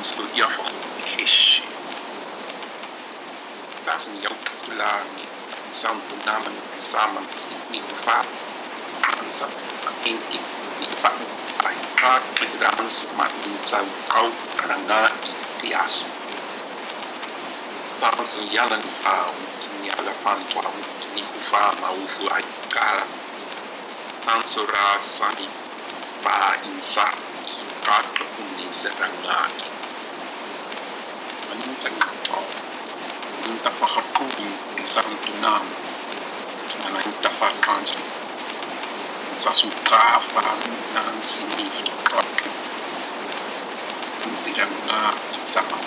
Kristo yafa kuishi sasa ni yautazula ni santo nama ni kisama ni kufa ansa inki ni fa ai ka pedransu ma ni tsau kau ranga i tiasu sasa yala ni fa ni ala fan tua ni zackato in tafa khartoum in sarum tunam ana in tafa kanji sa su kafa nan sini kapi in siram na isama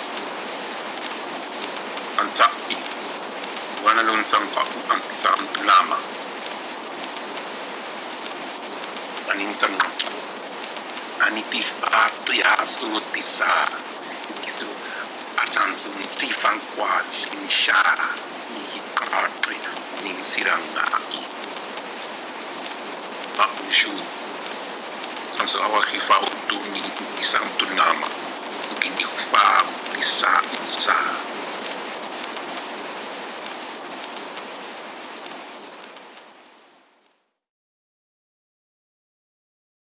tisa kisu Manzo, Nsifankwa, Sinchara, Nikapri, Ninsirangai. o que awakifa utumi, o Ukidikfa, Isa, Isa.